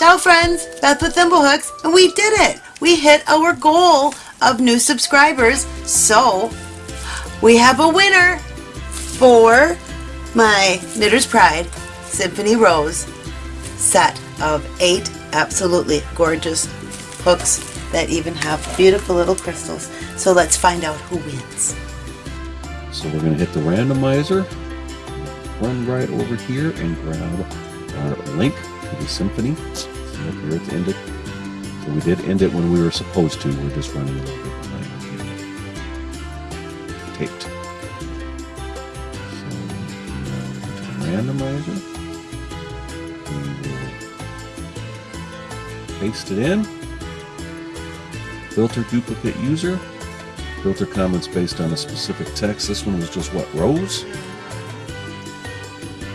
Ciao friends, Beth with Thimblehooks, and we did it! We hit our goal of new subscribers, so we have a winner for my Knitter's Pride Symphony Rose set of eight absolutely gorgeous hooks that even have beautiful little crystals. So let's find out who wins. So we're going to hit the randomizer, run right over here and grab our link to the symphony. So here it's ended. So we did end it when we were supposed to. We're just running a little bit behind. Taped. So now the uh, randomizer. We will paste it in. Filter duplicate user. Filter comments based on a specific text. This one was just what, rows?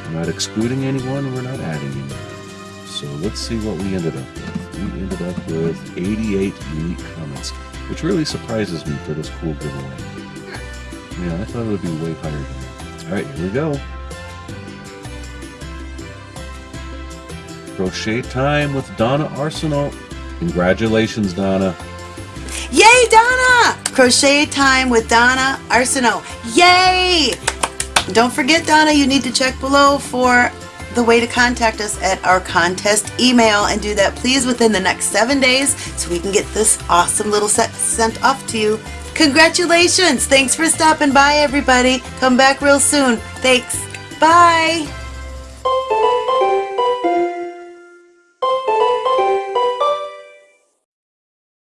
We're not excluding anyone, we're not adding anyone. So let's see what we ended up with. We ended up with 88 unique comments, which really surprises me for this cool giveaway. Yeah, I thought it would be way higher than that. Alright, here we go. Crochet time with Donna Arsenault. Congratulations, Donna. Yay, Donna! Crochet time with Donna Arsenault. Yay! Don't forget, Donna, you need to check below for the way to contact us at our contest email and do that please within the next seven days so we can get this awesome little set sent off to you. Congratulations! Thanks for stopping by, everybody. Come back real soon. Thanks. Bye.